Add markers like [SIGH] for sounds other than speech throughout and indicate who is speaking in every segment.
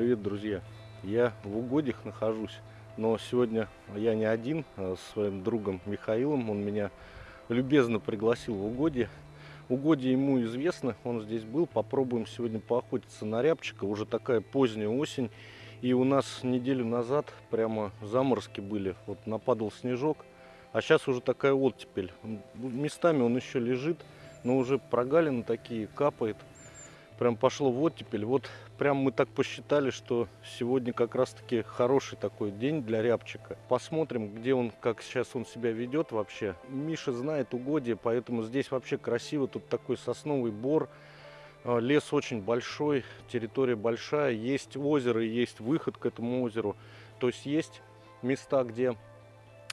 Speaker 1: привет, друзья! Я в угодьях нахожусь, но сегодня я не один, а с своим другом Михаилом. Он меня любезно пригласил в угодье. Угодье ему известно, он здесь был. Попробуем сегодня поохотиться на рябчика. Уже такая поздняя осень. И у нас неделю назад прямо заморозки были. Вот нападал снежок. А сейчас уже такая оттепель. Местами он еще лежит, но уже прогалины такие, капает прям пошло в оттепель. Вот прям мы так посчитали, что сегодня как раз-таки хороший такой день для рябчика. Посмотрим, где он, как сейчас он себя ведет вообще. Миша знает угодье, поэтому здесь вообще красиво. Тут такой сосновый бор. А, лес очень большой, территория большая. Есть озеро, есть выход к этому озеру. То есть есть места, где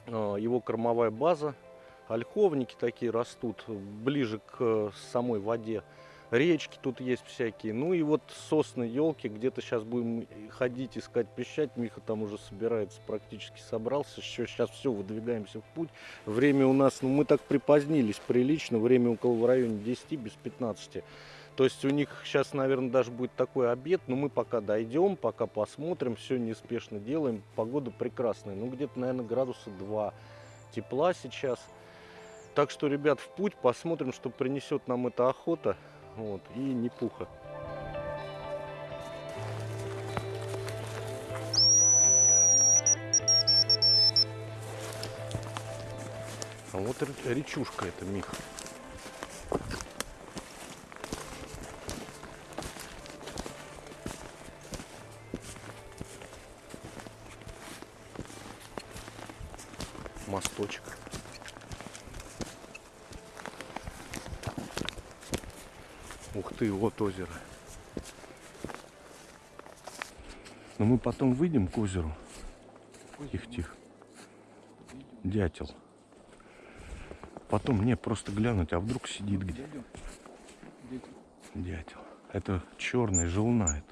Speaker 1: а, его кормовая база. Ольховники такие растут ближе к э, самой воде речки тут есть всякие. Ну и вот сосны, елки, где-то сейчас будем ходить, искать пищать. Миха там уже собирается, практически собрался. Еще сейчас все, выдвигаемся в путь. Время у нас, ну мы так припозднились прилично, время около в районе 10 без 15. То есть у них сейчас, наверное, даже будет такой обед, но мы пока дойдем, пока посмотрим, все неспешно делаем. Погода прекрасная, ну где-то, наверное, градуса 2 тепла сейчас. Так что, ребят, в путь, посмотрим, что принесет нам эта охота. Вот, и не пуха. А вот речушка это, Мих. Вот озеро. Но мы потом выйдем к озеру. Тихо-тихо. Дятел. Потом мне просто глянуть, а вдруг сидит где. Дятел. Это черный, желнает.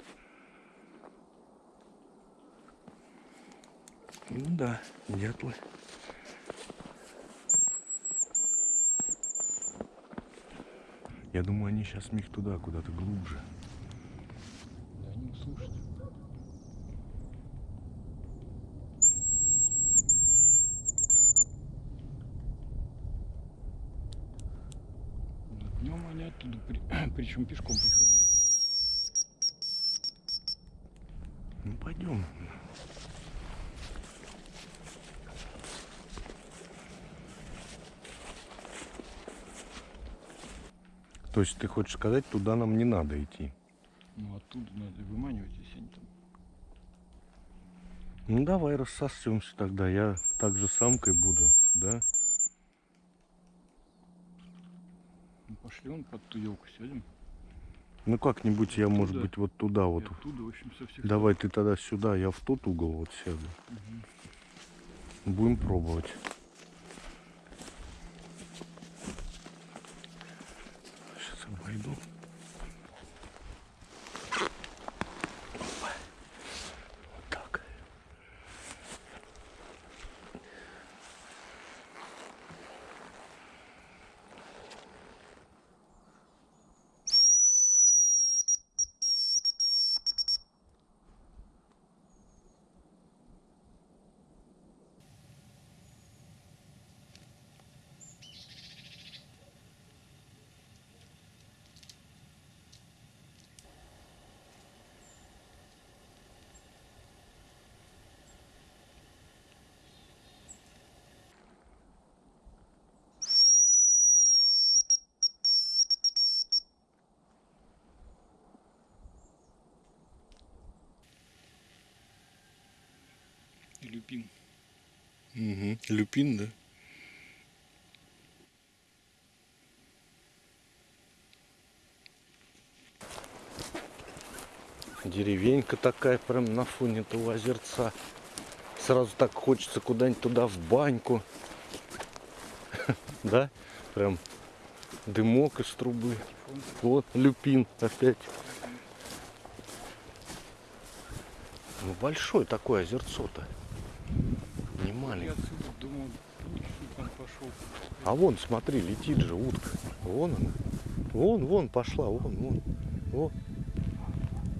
Speaker 1: Ну да, дятлы. Я думаю, они сейчас миг туда, куда-то глубже.
Speaker 2: Да, они услышат. Днем они оттуда, при... [COUGHS] причем пешком приходили.
Speaker 1: Ну пойдем. То есть ты хочешь сказать, туда нам не надо идти?
Speaker 2: Ну оттуда надо выманивать, если они там.
Speaker 1: Ну давай рассосемся тогда. Я также самкой буду, да?
Speaker 2: Ну, пошли он под ту елку сядем.
Speaker 1: Ну как-нибудь я,
Speaker 2: Оттуда.
Speaker 1: может быть, вот туда вот.
Speaker 2: И оттуда, в общем, со всех
Speaker 1: Давай ты тогда сюда, я в тот угол вот сяду.
Speaker 2: Мгм.
Speaker 1: Будем пробовать. Não, não,
Speaker 2: não. Люпин.
Speaker 1: Угу. Люпин, да? Деревенька такая прям на фоне этого озерца. Сразу так хочется куда-нибудь туда в баньку. [LAUGHS] Да? Прям дымок из трубы. Вот люпин опять. Ну большой такое озерцо-то. Не
Speaker 2: Я
Speaker 1: маленькое.
Speaker 2: отсюда думал, нифиг он пошел.
Speaker 1: А вон, смотри, летит же утка. Вон она. Вон, вон пошла, вон, вон. Вон.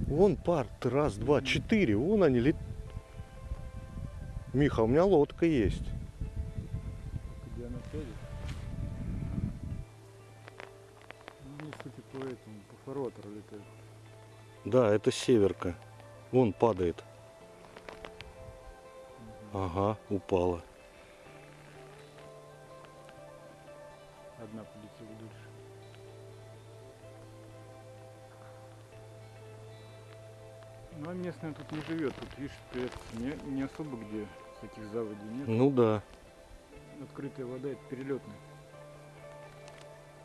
Speaker 1: Вон пар, раз, два, четыре. Вон они лет. Миха, у меня лодка есть.
Speaker 2: Где она сядет? Ну, судя по этому, по фарватеру летает.
Speaker 1: Да, это северка. Вон падает. Ага, упала.
Speaker 2: Одна полетела дальше. Ну а местная тут не живет. Тут, видишь, это не, не особо где таких заводей нет.
Speaker 1: Ну да.
Speaker 2: Открытая вода это перелетная.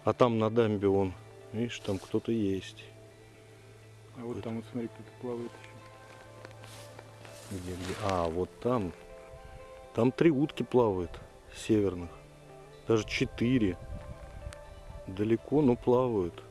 Speaker 1: А там на дамбе вон. Видишь, там кто-то есть.
Speaker 2: А вот там вот смотри, кто-то плавает еще.
Speaker 1: Где, где? А, вот там. Там три утки плавают северных. Даже четыре. Далеко, но плавают.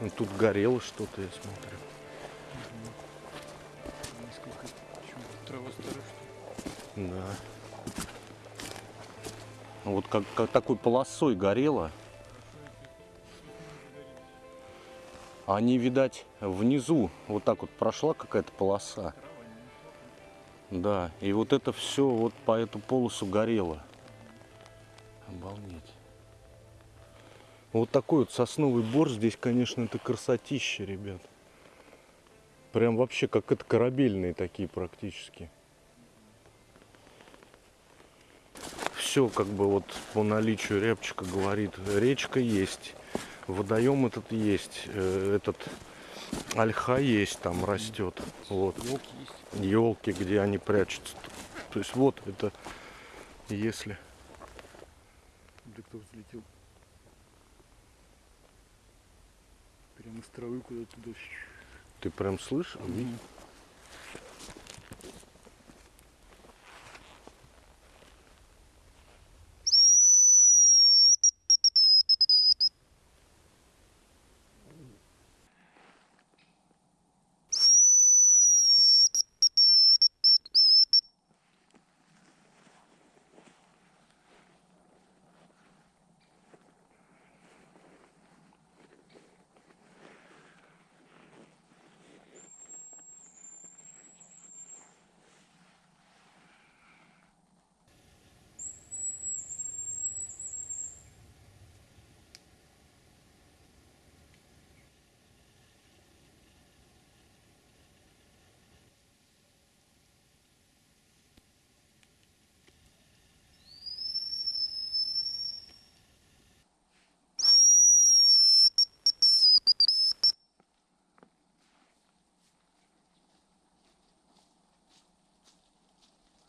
Speaker 1: Ну, Тут горело что-то, я смотрю.
Speaker 2: Несколько ли?
Speaker 1: Да. Вот как, как такой полосой горело. А Они, видать, внизу вот так вот прошла какая-то полоса. Да, и вот это все вот по эту полосу горело. Обалдеть. Вот такой вот сосновый бор здесь, конечно, это красотища, ребят. Прям вообще как это корабельные такие практически. Все как бы вот по наличию рябчика говорит. Речка есть, водоем этот есть, э, этот ольха есть там растет. Вот
Speaker 2: Елки есть.
Speaker 1: елки, где они прячутся. То есть вот это, если
Speaker 2: Да кто взлетел? Прямо с травы куда-то туда.
Speaker 1: ты прям слышишь, ви-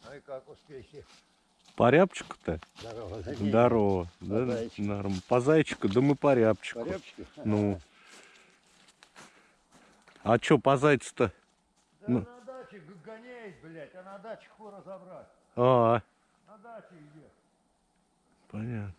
Speaker 3: Ну и как успехи?
Speaker 1: по рябчику-то?
Speaker 3: Здорово.
Speaker 1: Здорово. Да,
Speaker 3: зайчику.
Speaker 1: норм. По зайчику, да мы по рябчику.
Speaker 3: Порядочку? [LAUGHS]
Speaker 1: Ну. А чё по зайцу-то?
Speaker 3: Да
Speaker 1: ну.
Speaker 3: на даче гоняет, блядь, а на даче хуй разобрать.
Speaker 1: А,
Speaker 3: На даче где?
Speaker 1: понятно.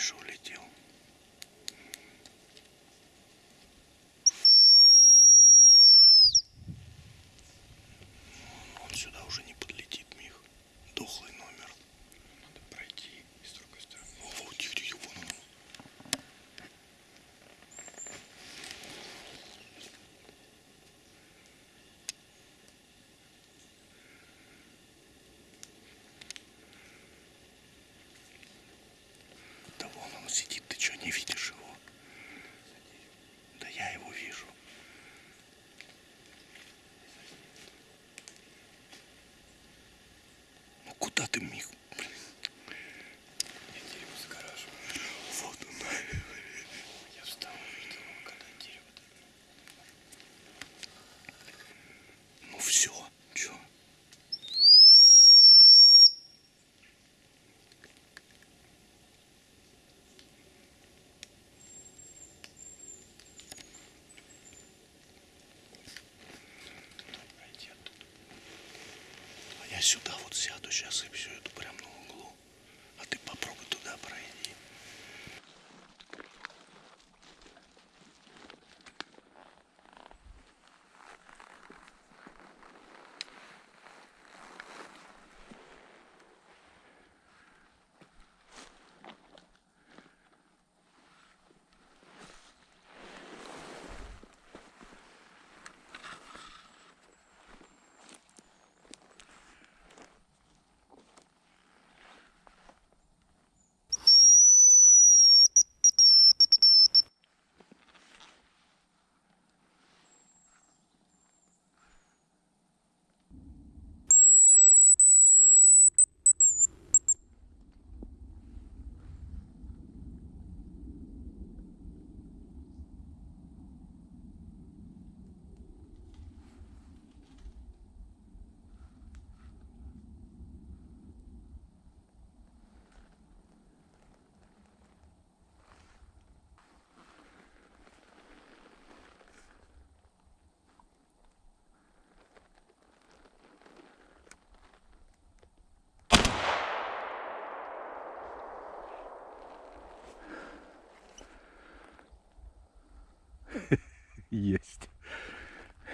Speaker 1: пришел лечить. Quédate conmigo.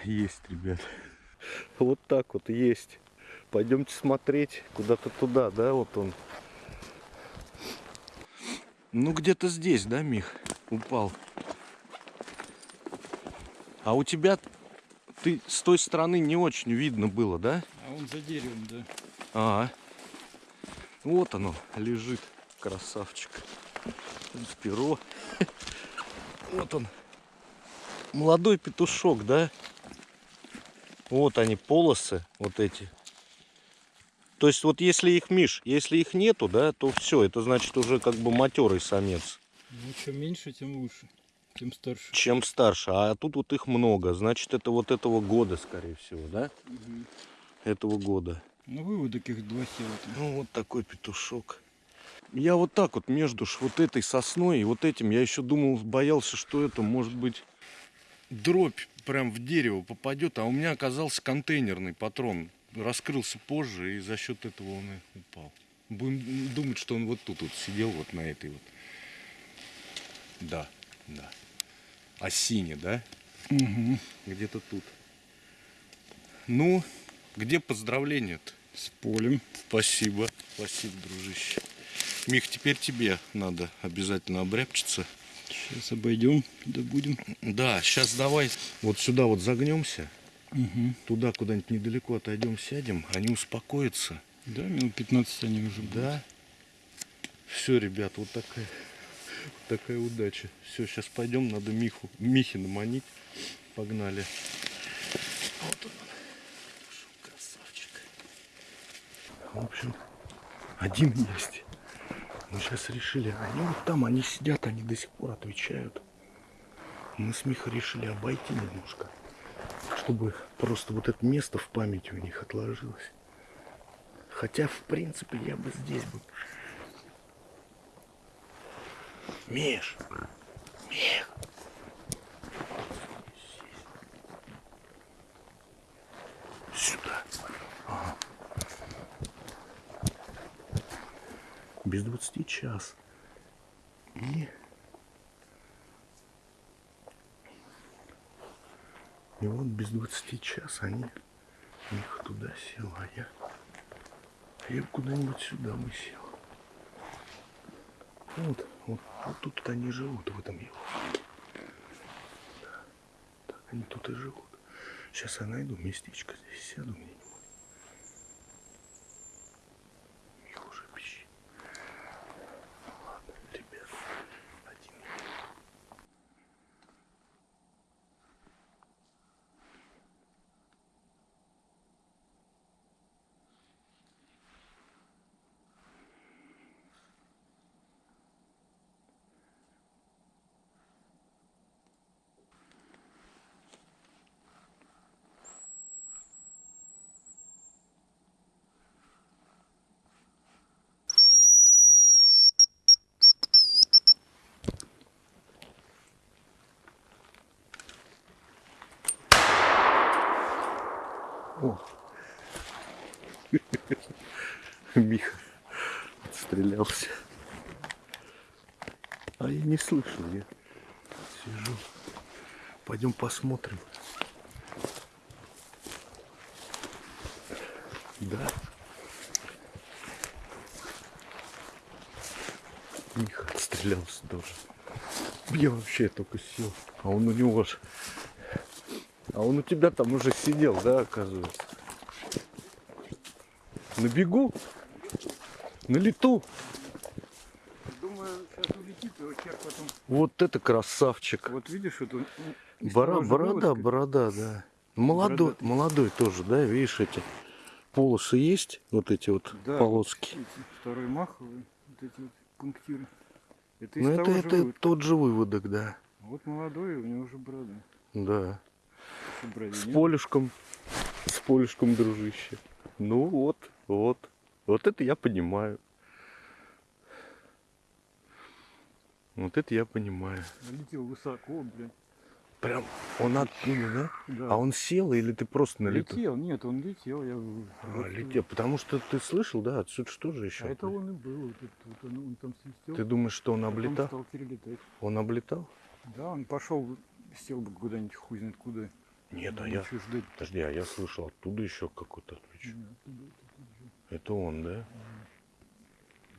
Speaker 1: Есть, ребят. Вот так вот есть. Пойдемте смотреть куда-то туда, да, вот он. Ну, где-то здесь, да, Мих, упал. А у тебя, ты с той стороны не очень видно было, да?
Speaker 2: А он за деревом, да.
Speaker 1: А, вот оно лежит, красавчик. Перо. [LAUGHS] Вот он. Молодой петушок, да? Вот они, полосы, вот эти. То есть вот если их, Миш, если их нету, да, то все, это значит уже как бы матерый самец.
Speaker 2: Ну, чем меньше, тем лучше. Тем старше.
Speaker 1: Чем старше. А тут вот их много. Значит, это вот этого года, скорее всего, да?
Speaker 2: Мгм.
Speaker 1: Этого года.
Speaker 2: Ну, выводок их два села.
Speaker 1: Ну, вот такой петушок. Я вот так вот между вот этой сосной и вот этим, я еще думал, боялся, что это может быть дробь прям в дерево попадет, а у меня оказался контейнерный патрон. Раскрылся позже, и за счет этого он и упал. Будем думать, что он вот тут вот сидел, вот на этой вот. Да, да. Осине, да?
Speaker 2: Угу.
Speaker 1: Где-то тут. Ну, где поздравления-то?
Speaker 2: С полем.
Speaker 1: Спасибо. Спасибо, дружище. Мих, теперь тебе надо обязательно обрябчиться.
Speaker 2: Сейчас обойдем, да будем.
Speaker 1: Да, сейчас давай вот сюда вот загнемся.
Speaker 2: Угу.
Speaker 1: Туда куда-нибудь недалеко отойдем, сядем. Они успокоятся.
Speaker 2: Да, минут 15 они уже будут.
Speaker 1: Да. Все, ребят, вот такая, вот такая удача. Все, сейчас пойдем, надо Миху, Михи наманить. Погнали. Вот он. Красавчик. В общем, один есть. Мы сейчас решили, они вот там, они сидят, они до сих пор отвечают. Мы с Михой решили обойти немножко, чтобы просто вот это место в памяти у них отложилось. Хотя, в принципе, я бы здесь бы... Миш! Мих! Сюда. Ага. Без двадцати час. И... И вот без двадцати час они... Миха туда сел, а я... А я куда-нибудь сюда бы сел. Вот, вот, вот тут они живут, в этом его. Да, так они тут и живут. Сейчас я найду местечко здесь, сяду где-нибудь. Их уже пищит. Ладно, ребят, один. О. Миха отстрелялся. А я не слышал, я сижу. Пойдем посмотрим. Да. Миха отстрелялся тоже. Я вообще только сел. А он у него ж... А он у тебя там уже сидел, да, оказывается? На бегу? На лету?
Speaker 2: Думаю, сейчас улетит, вот черт потом...
Speaker 1: Вот это красавчик.
Speaker 2: Вот видишь, вот он...
Speaker 1: Бора- борода, борода, да. Молодой,
Speaker 2: Бородатый.
Speaker 1: молодой тоже, да, видишь эти полосы есть, вот эти вот
Speaker 2: Да,
Speaker 1: полоски.
Speaker 2: эти Второй маховый, вот эти вот пунктиры. Это
Speaker 1: Ну это, это
Speaker 2: выводка.
Speaker 1: тот же выводок, да.
Speaker 2: Вот молодой, у него уже борода.
Speaker 1: Да.
Speaker 2: Брови
Speaker 1: С полюшком, с полюшком, дружище. Ну вот, вот. Вот это я понимаю. Вот это я понимаю.
Speaker 2: Летел высоко, блядь.
Speaker 1: Прям он оттуда, да?
Speaker 2: Да.
Speaker 1: А он сел или ты просто на лету?
Speaker 2: летел, нет, он летел. Я...
Speaker 1: А,
Speaker 2: вот,
Speaker 1: летел. Потому что ты слышал, да, отсюда что же
Speaker 2: А
Speaker 1: еще?
Speaker 2: это он и был. Вот, вот он, он там свистел.
Speaker 1: Ты думаешь, что он облетал?
Speaker 2: стал перелетать.
Speaker 1: Он облетал?
Speaker 2: Да, он пошел, сел бы куда-нибудь хуй знает куда.
Speaker 1: Нет, а
Speaker 2: Ну,
Speaker 1: я...
Speaker 2: ждать?
Speaker 1: Подожди, а я слышал оттуда еще какой-то отвечу. Это он, да?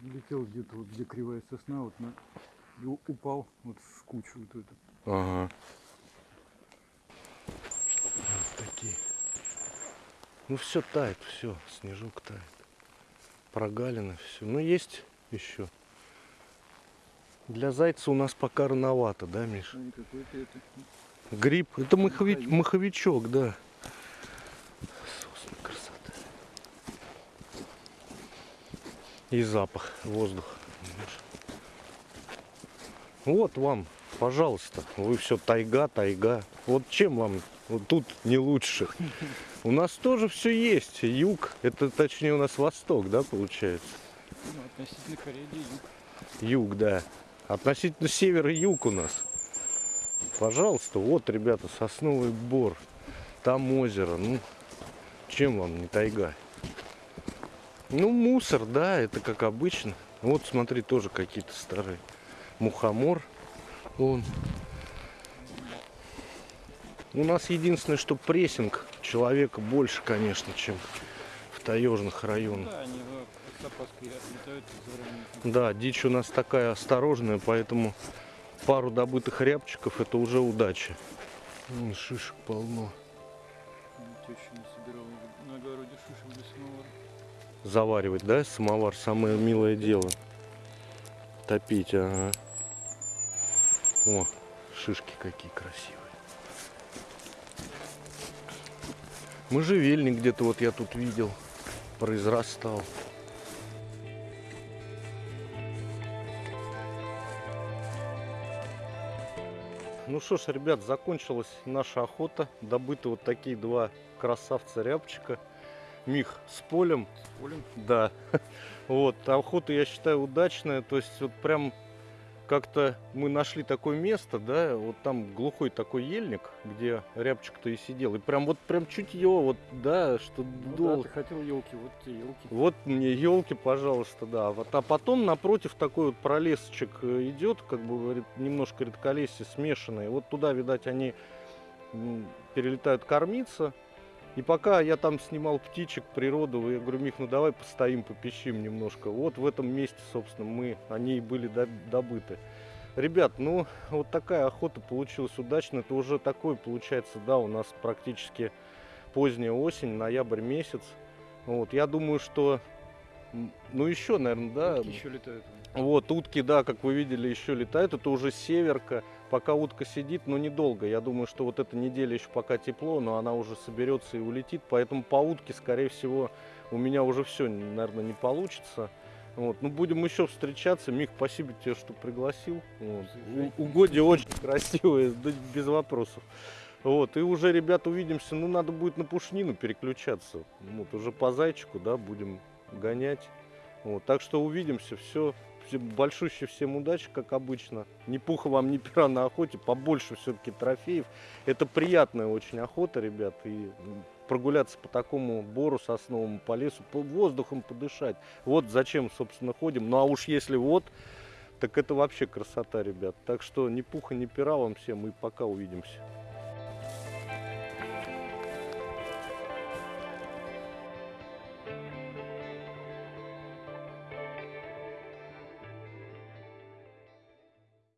Speaker 2: Летел где-то вот где кривая сосна, вот на и упал вот в кучу вот эту.
Speaker 1: Ага. Вот такие. Ну все тает, все, снежок тает. Прогалина, все. Ну есть еще. Для зайца у нас пока рановато, да, Миш?
Speaker 2: Какой-то это.
Speaker 1: Гриб. Это махович, маховичок, да. Сосна, красота. И запах. Видишь? Вот вам, пожалуйста. Вы все тайга, тайга. Вот чем вам вот тут не лучше? У нас тоже все есть. Юг, это точнее у нас восток, да, получается?
Speaker 2: Ну, относительно Кореи юг.
Speaker 1: Юг, да. Относительно севера юг у нас. Пожалуйста, вот, ребята, сосновый бор. Там озеро. Ну, чем вам не тайга? Ну, мусор, да, это как обычно. Вот, смотри, тоже какие-то старые. Мухомор. Вон. У нас единственное, что прессинг человека больше, конечно, чем в таежных районах.
Speaker 2: Да,
Speaker 1: дичь у нас такая осторожная, поэтому пару добытых рябчиков это уже удача. Вон шишек полно. Заваривать, да, самовар самое милое дело. Топить, ага. О, шишки какие красивые. Можжевельник где-то вот я тут видел, произрастал. Ну что ж, ребят, закончилась наша охота. Добыты вот такие два красавца рябчика. Мих с полем.
Speaker 2: Полем.
Speaker 1: Да. [LAUGHS] Вот, охота, я считаю, удачная. То есть вот прям как-то мы нашли такое место, да, вот там глухой такой ельник, где рябчик-то и сидел. И прям вот прям чуть его, вот, да, что
Speaker 2: Ну,
Speaker 1: дол-
Speaker 2: да, ты хотел елки, вот те елки.
Speaker 1: вот мне елки, пожалуйста, да. Вот, а потом напротив такой вот пролесочек э, идет, как бы говорит, немножко редколесье смешанное. Вот туда, видать, они перелетают кормиться. И пока я там снимал птичек, природу, я говорю, Мих, ну давай постоим, попищим немножко. Вот в этом месте, собственно, мы, они и были доб- добыты. Ребят, ну вот такая охота получилась удачно. Это уже такой, получается, да, у нас практически поздняя осень, ноябрь месяц. Вот, я думаю, что, ну еще, наверное, да,
Speaker 2: Утки еще летают.
Speaker 1: вот, утки, да, как вы видели, еще летают. Это уже северка. Пока утка сидит, но недолго. Я думаю, что вот эта неделя еще пока тепло, но она уже соберется и улетит. Поэтому по утке, скорее всего, у меня уже все, наверное, не получится. Вот. Ну, будем еще встречаться. Мих, спасибо тебе, что пригласил. Вот.
Speaker 2: Заезжай.
Speaker 1: У- Угодья очень красивые, да, без вопросов. Вот, и уже, ребят, увидимся. Ну, надо будет на пушнину переключаться. Вот, уже по зайчику, да, будем гонять. Вот, так что увидимся. Все. Большущий всем удачи, как обычно. Ни пуха вам, ни пера на охоте. Побольше все-таки трофеев. Это приятная очень охота, ребят. И прогуляться по такому бору сосновому, по лесу, по воздухом подышать. Вот зачем, собственно, ходим. Ну а уж если вот, так это вообще красота, ребят. Так что ни пуха, ни пера вам всем и пока увидимся.